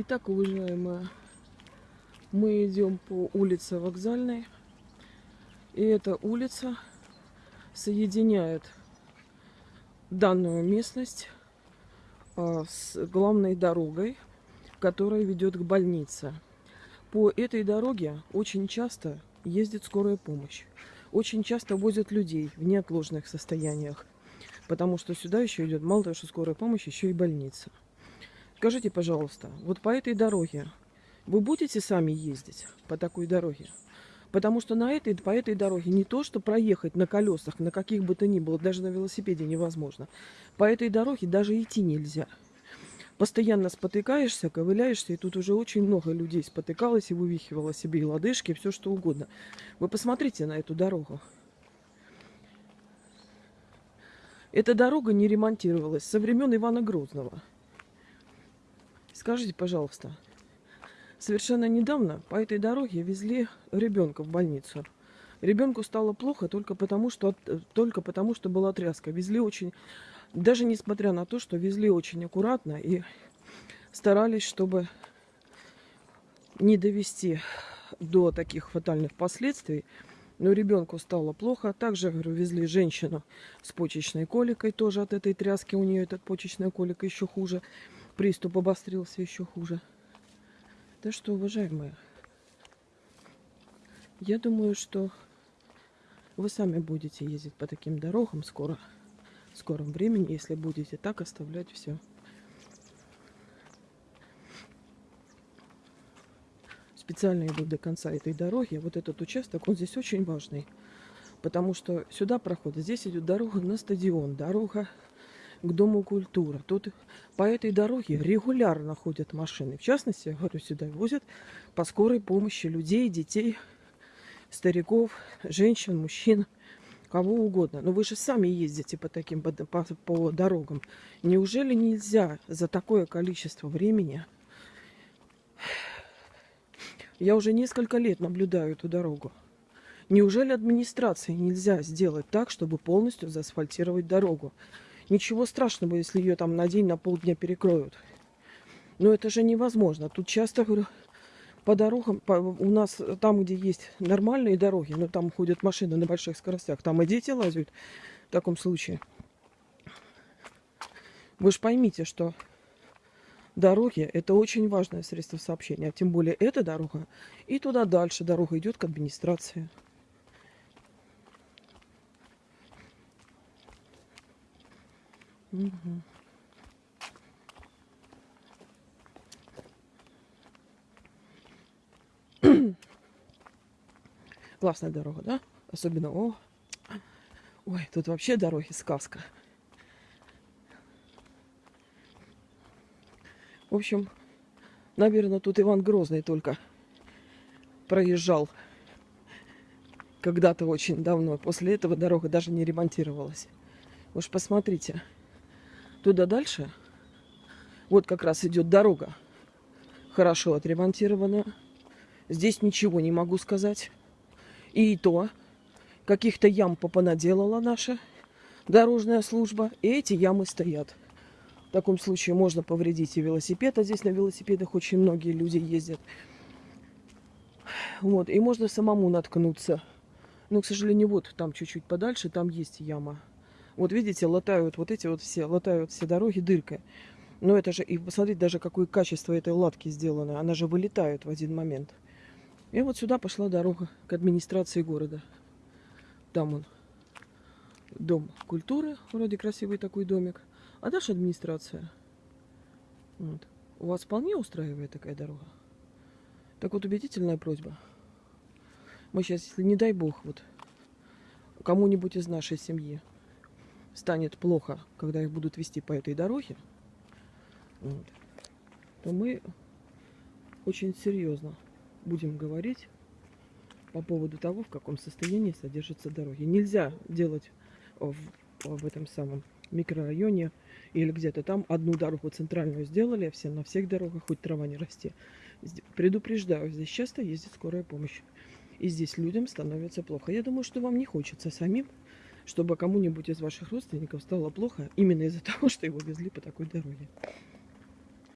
Итак, уважаемые, мы идем по улице Вокзальной. И эта улица соединяет данную местность а, с главной дорогой, которая ведет к больнице. По этой дороге очень часто ездит скорая помощь. Очень часто возят людей в неотложных состояниях. Потому что сюда еще идет мало того, что скорая помощь, еще и больница. Скажите, пожалуйста, вот по этой дороге вы будете сами ездить по такой дороге? Потому что на этой, по этой дороге не то, что проехать на колесах, на каких бы то ни было, даже на велосипеде невозможно. По этой дороге даже идти нельзя. Постоянно спотыкаешься, ковыляешься, и тут уже очень много людей спотыкалось и вывихивало себе и лодыжки, и все что угодно. Вы посмотрите на эту дорогу. Эта дорога не ремонтировалась со времен Ивана Грозного. Скажите, пожалуйста, совершенно недавно по этой дороге везли ребенка в больницу. Ребенку стало плохо только потому, что, только потому, что была тряска. Везли очень, даже несмотря на то, что везли очень аккуратно и старались, чтобы не довести до таких фатальных последствий. Но ребенку стало плохо. Также, говорю, везли женщину с почечной коликой. Тоже от этой тряски у нее этот почечная колика еще хуже приступ обострился еще хуже. Да что, уважаемые, я думаю, что вы сами будете ездить по таким дорогам скоро, в скором времени, если будете так оставлять все. Специально иду до конца этой дороги. Вот этот участок, он здесь очень важный. Потому что сюда проходит, здесь идет дорога на стадион, дорога к Дому культуры. Тут по этой дороге регулярно ходят машины. В частности, я говорю, сюда возят по скорой помощи людей, детей, стариков, женщин, мужчин, кого угодно. Но вы же сами ездите по таким по, по, дорогам. Неужели нельзя за такое количество времени... Я уже несколько лет наблюдаю эту дорогу. Неужели администрации нельзя сделать так, чтобы полностью заасфальтировать дорогу? Ничего страшного, если ее там на день, на полдня перекроют. Но это же невозможно. Тут часто, говорю, по дорогам, по, у нас там, где есть нормальные дороги, но там ходят машины на больших скоростях, там и дети лазят в таком случае. Вы же поймите, что дороги – это очень важное средство сообщения. Тем более эта дорога и туда дальше дорога идет к администрации. Угу. Классная дорога, да? Особенно, о, ой, тут вообще дороги сказка. В общем, наверное, тут Иван Грозный только проезжал когда-то очень давно. После этого дорога даже не ремонтировалась. Уж посмотрите. Туда дальше, вот как раз идет дорога, хорошо отремонтированная. Здесь ничего не могу сказать. И то, каких-то ям попонаделала наша дорожная служба, и эти ямы стоят. В таком случае можно повредить и велосипед, а здесь на велосипедах очень многие люди ездят. Вот, и можно самому наткнуться. Но, к сожалению, вот там чуть-чуть подальше, там есть яма. Вот видите, латают вот эти вот все, латают все дороги дыркой. Но это же, и посмотрите даже, какое качество этой латки сделано. Она же вылетает в один момент. И вот сюда пошла дорога к администрации города. Там он. Дом культуры. Вроде красивый такой домик. А дальше администрация. Вот. У вас вполне устраивает такая дорога? Так вот, убедительная просьба. Мы сейчас, если не дай бог, вот кому-нибудь из нашей семьи станет плохо, когда их будут вести по этой дороге, вот, то мы очень серьезно будем говорить по поводу того, в каком состоянии содержатся дороги. Нельзя делать в, в этом самом микрорайоне или где-то там одну дорогу центральную сделали, а все на всех дорогах хоть трава не расти. Предупреждаю, здесь часто ездит скорая помощь. И здесь людям становится плохо. Я думаю, что вам не хочется самим чтобы кому-нибудь из ваших родственников стало плохо именно из-за того, что его везли по такой дороге.